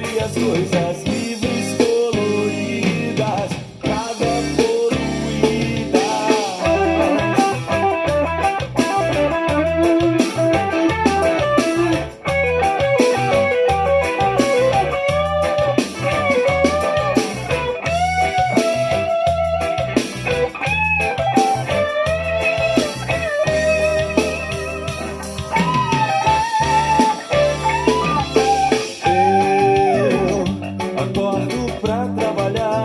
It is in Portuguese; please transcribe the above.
e as coisas trabalhar.